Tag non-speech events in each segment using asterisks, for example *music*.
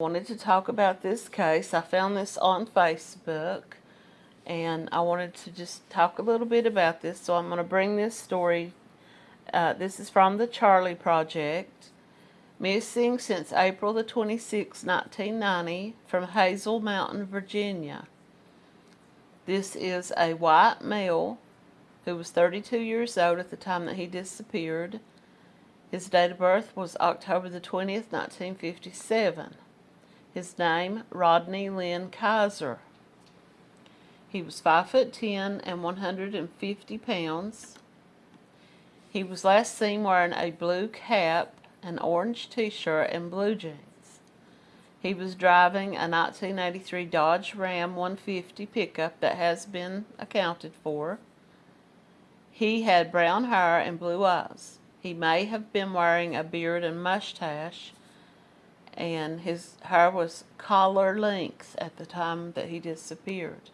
wanted to talk about this case. I found this on Facebook and I wanted to just talk a little bit about this. So I'm going to bring this story. Uh, this is from the Charley Project. Missing since April the 26, 1990 from Hazel Mountain, Virginia. This is a white male who was 32 years old at the time that he disappeared. His date of birth was October the 20th, 1957. His name, Rodney Lynn Kaiser. He was 5 foot 10 and 150 pounds. He was last seen wearing a blue cap, an orange t-shirt, and blue jeans. He was driving a 1983 Dodge Ram 150 pickup that has been accounted for. He had brown hair and blue eyes. He may have been wearing a beard and mustache and his hair was collar length at the time that he disappeared.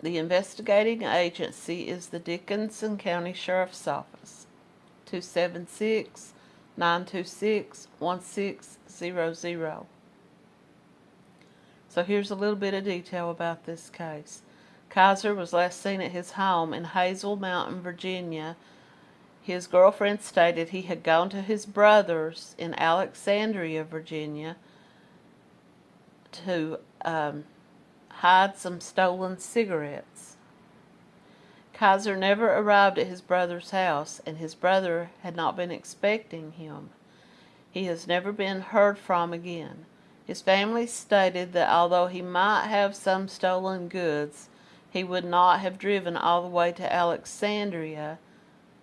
The investigating agency is the Dickenson County Sheriff's Office, 276-926-1600. So here's a little bit of detail about this case. Kaiser was last seen at his home in Hazel Mountain, Virginia his girlfriend stated he had gone to his brother's in Alexandria, Virginia to um, hide some stolen cigarettes. Kaiser never arrived at his brother's house, and his brother had not been expecting him. He has never been heard from again. His family stated that although he might have some stolen goods, he would not have driven all the way to Alexandria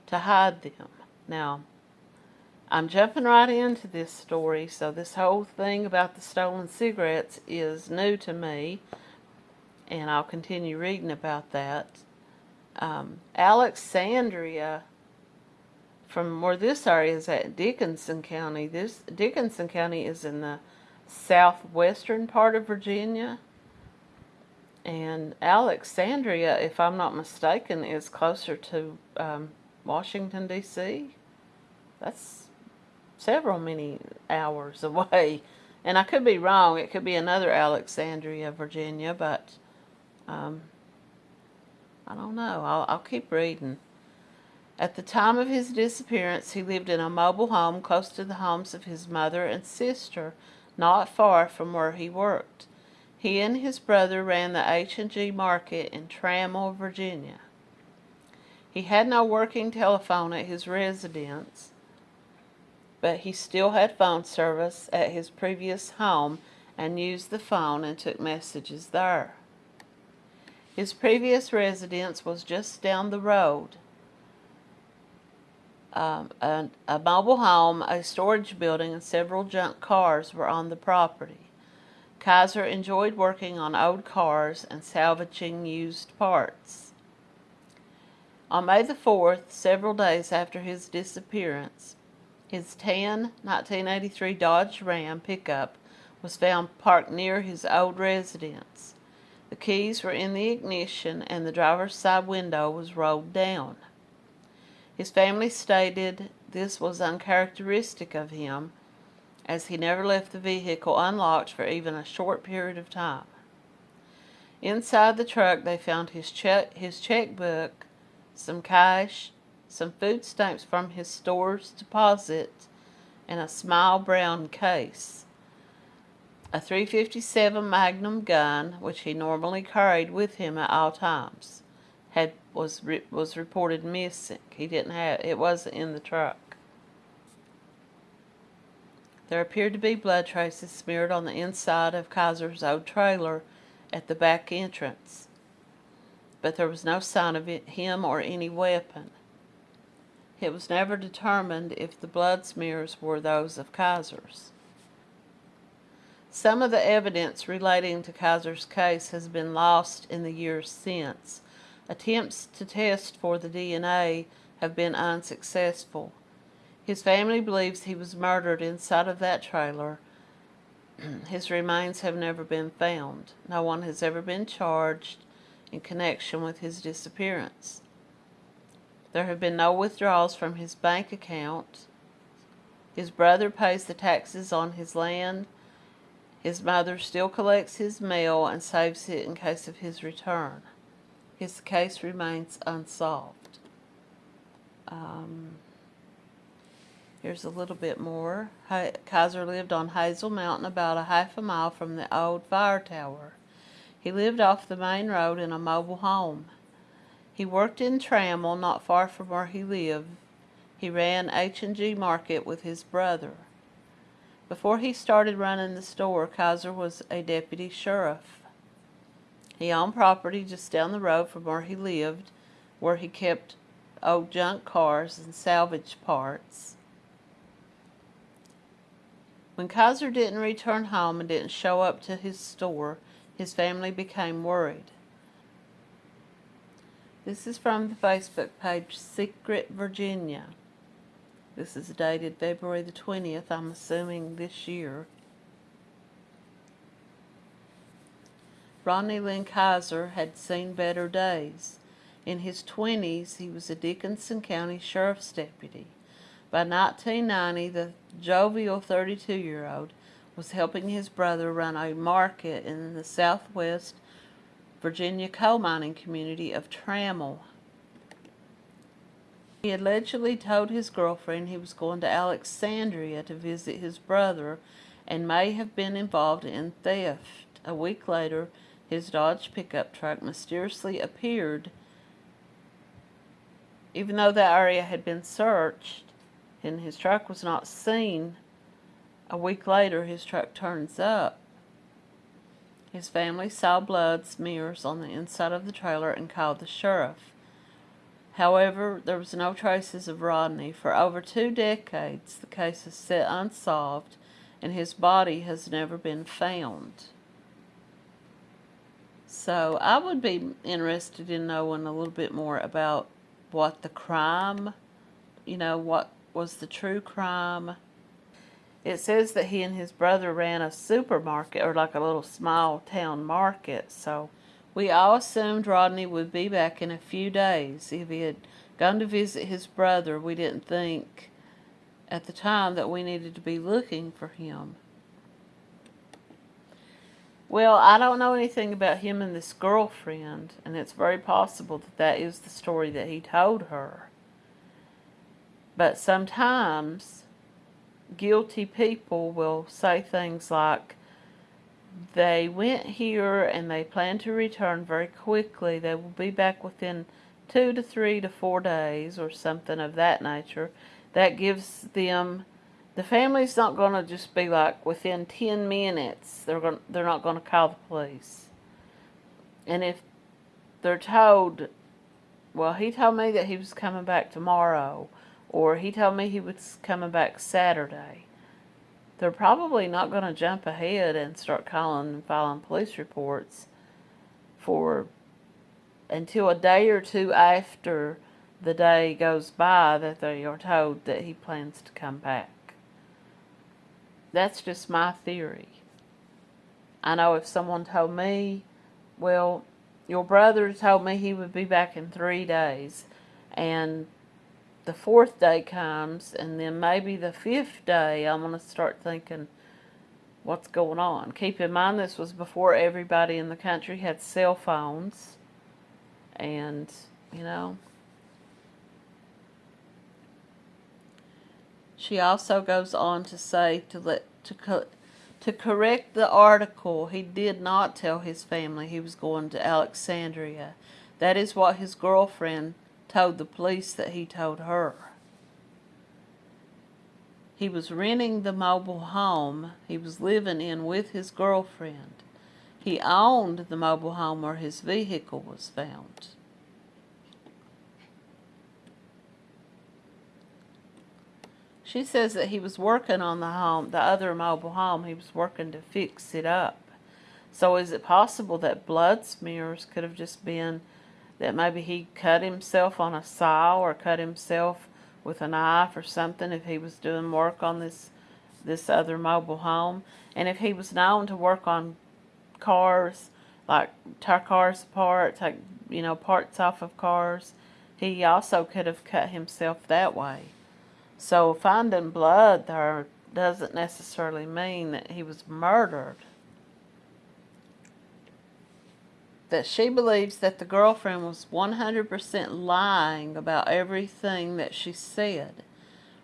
to hide them. Now, I'm jumping right into this story, so this whole thing about the stolen cigarettes is new to me, and I'll continue reading about that. Um, Alexandria, from where this area is at Dickenson County, this Dickenson County is in the southwestern part of Virginia, and Alexandria, if I'm not mistaken, is closer to um, Washington, D.C. That's several many hours *laughs* away. And I could be wrong. It could be another Alexandria, Virginia, but um, I don't know. I'll, I'll keep reading. At the time of his disappearance, he lived in a mobile home close to the homes of his mother and sister, not far from where he worked. He and his brother ran the H&G Market in Trammel, Virginia. He had no working telephone at his residence, but he still had phone service at his previous home and used the phone and took messages there. His previous residence was just down the road. Um, a, a mobile home, a storage building, and several junk cars were on the property. Kaiser enjoyed working on old cars and salvaging used parts. On May the 4th, several days after his disappearance, his tan 1983 Dodge Ram pickup was found parked near his old residence. The keys were in the ignition and the driver's side window was rolled down. His family stated this was uncharacteristic of him as he never left the vehicle unlocked for even a short period of time. Inside the truck they found his check his checkbook some cash, some food stamps from his store's deposit, and a small brown case. A 357 Magnum gun, which he normally carried with him at all times, had was re, was reported missing. He didn't have it wasn't in the truck. There appeared to be blood traces smeared on the inside of Kaiser's old trailer at the back entrance but there was no sign of him or any weapon. It was never determined if the blood smears were those of Kaiser's. Some of the evidence relating to Kaiser's case has been lost in the years since. Attempts to test for the DNA have been unsuccessful. His family believes he was murdered inside of that trailer. *clears throat* His remains have never been found. No one has ever been charged in connection with his disappearance. There have been no withdrawals from his bank account, His brother pays the taxes on his land. His mother still collects his mail and saves it in case of his return. His case remains unsolved. Um, here's a little bit more. Kaiser lived on Hazel Mountain about a half a mile from the old fire tower. He lived off the main road in a mobile home. He worked in Trammel, not far from where he lived. He ran H&G Market with his brother. Before he started running the store, Kaiser was a deputy sheriff. He owned property just down the road from where he lived, where he kept old junk cars and salvage parts. When Kaiser didn't return home and didn't show up to his store, his family became worried. This is from the Facebook page Secret Virginia. This is dated February the 20th, I'm assuming this year. Rodney Lynn Kaiser had seen better days. In his 20s, he was a Dickenson County Sheriff's deputy. By 1990, the jovial 32-year-old was helping his brother run a market in the southwest Virginia coal mining community of Trammel. He allegedly told his girlfriend he was going to Alexandria to visit his brother and may have been involved in theft. A week later, his Dodge pickup truck mysteriously appeared. Even though the area had been searched and his truck was not seen, a week later, his truck turns up. His family saw blood smears on the inside of the trailer and called the sheriff. However, there was no traces of Rodney. For over two decades, the case is set unsolved, and his body has never been found. So I would be interested in knowing a little bit more about what the crime, you know, what was the true crime, it says that he and his brother ran a supermarket or like a little small town market. So we all assumed Rodney would be back in a few days. If he had gone to visit his brother, we didn't think at the time that we needed to be looking for him. Well, I don't know anything about him and this girlfriend, and it's very possible that that is the story that he told her. But sometimes guilty people will say things like, they went here and they plan to return very quickly. They will be back within two to three to four days or something of that nature. That gives them, the family's not going to just be like within 10 minutes. They're going, they're not going to call the police. And if they're told, well, he told me that he was coming back tomorrow or he told me he was coming back Saturday. They're probably not going to jump ahead and start calling and filing police reports for until a day or two after the day goes by that they are told that he plans to come back. That's just my theory. I know if someone told me, well, your brother told me he would be back in three days, and the fourth day comes, and then maybe the fifth day, I'm going to start thinking, what's going on? Keep in mind, this was before everybody in the country had cell phones, and, you know, she also goes on to say to let to to correct the article, he did not tell his family he was going to Alexandria. That is what his girlfriend told the police that he told her. He was renting the mobile home he was living in with his girlfriend. He owned the mobile home where his vehicle was found. She says that he was working on the home, the other mobile home, he was working to fix it up. So is it possible that blood smears could have just been that maybe he cut himself on a saw or cut himself with a knife or something if he was doing work on this this other mobile home. And if he was known to work on cars, like tear cars apart, take you know parts off of cars, he also could have cut himself that way. So finding blood there doesn't necessarily mean that he was murdered. That she believes that the girlfriend was 100% lying about everything that she said.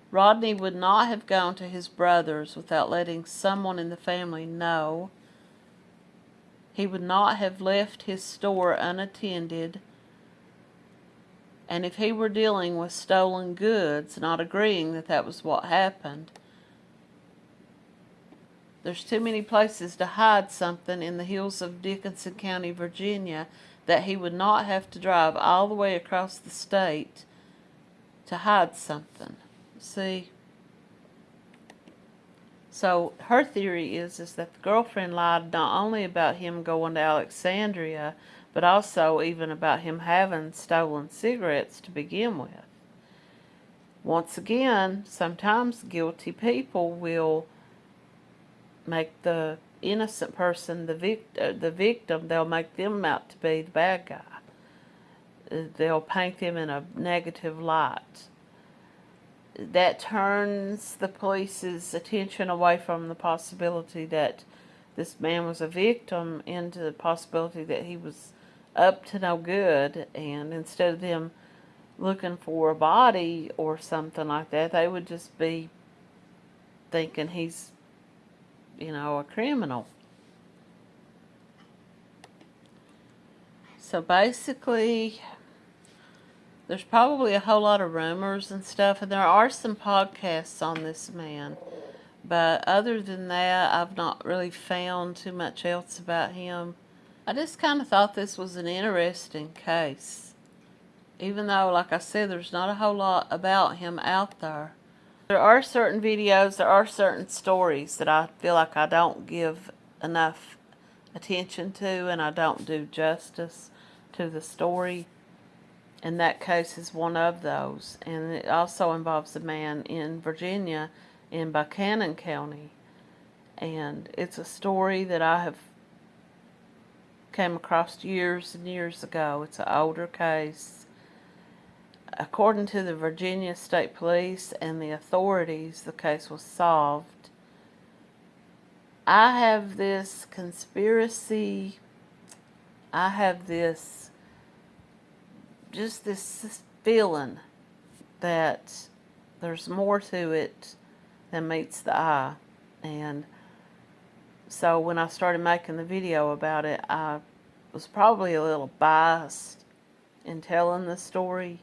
Rodney would not have gone to his brother's without letting someone in the family know. He would not have left his store unattended. And if he were dealing with stolen goods, not agreeing that that was what happened, there's too many places to hide something in the hills of Dickenson County, Virginia, that he would not have to drive all the way across the state to hide something. See? So her theory is is that the girlfriend lied not only about him going to Alexandria, but also even about him having stolen cigarettes to begin with. Once again, sometimes guilty people will make the innocent person the vict- uh, the victim. They'll make them out to be the bad guy. They'll paint them in a negative light that turns the police's attention away from the possibility that this man was a victim into the possibility that he was up to no good and instead of them looking for a body or something like that they would just be thinking he's you know a criminal so basically there's probably a whole lot of rumors and stuff, and there are some podcasts on this man. But other than that, I've not really found too much else about him. I just kind of thought this was an interesting case. Even though, like I said, there's not a whole lot about him out there. There are certain videos, there are certain stories that I feel like I don't give enough attention to and I don't do justice to the story and that case is one of those. And it also involves a man in Virginia in Buchanan County. And it's a story that I have came across years and years ago. It's an older case. According to the Virginia State Police and the authorities, the case was solved. I have this conspiracy, I have this just this feeling that there's more to it than meets the eye. And so when I started making the video about it, I was probably a little biased in telling the story.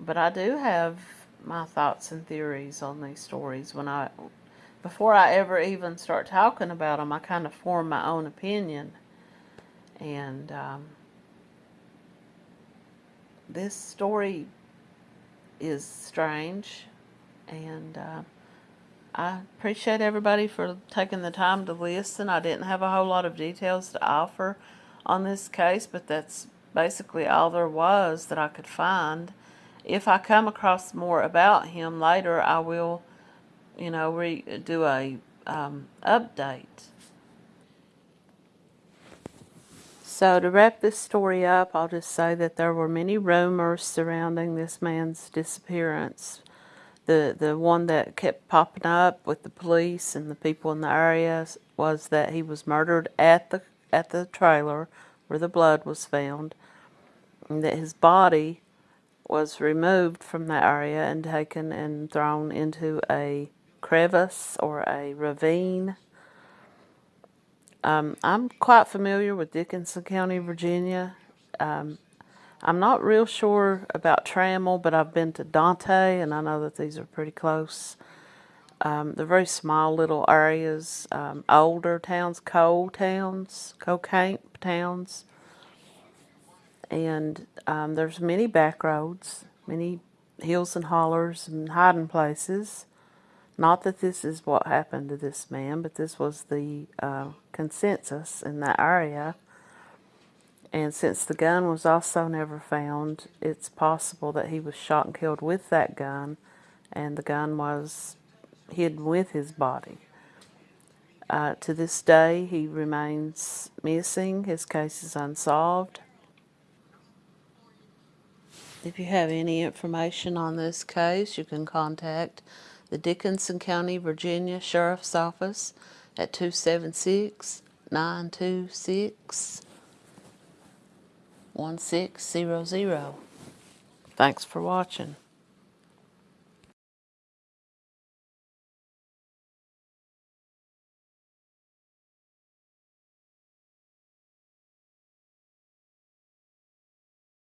But I do have my thoughts and theories on these stories. When I, before I ever even start talking about them, I kind of form my own opinion. And um, this story is strange and uh, I appreciate everybody for taking the time to listen. I didn't have a whole lot of details to offer on this case, but that's basically all there was that I could find. If I come across more about him later, I will, you know, re do a um, update. So to wrap this story up, I'll just say that there were many rumors surrounding this man's disappearance. The the one that kept popping up with the police and the people in the area was that he was murdered at the at the trailer where the blood was found, and that his body was removed from that area and taken and thrown into a crevice or a ravine um, I'm quite familiar with Dickenson County, Virginia. Um, I'm not real sure about Trammel, but I've been to Dante, and I know that these are pretty close. Um, they're very small little areas, um, older towns, coal towns, coal camp towns. And um, there's many back roads, many hills and hollers and hiding places. Not that this is what happened to this man, but this was the uh, consensus in that area. And since the gun was also never found, it's possible that he was shot and killed with that gun, and the gun was hidden with his body. Uh, to this day, he remains missing. His case is unsolved. If you have any information on this case, you can contact the Dickenson County, Virginia Sheriff's Office at 276 926 1600. Thanks for watching.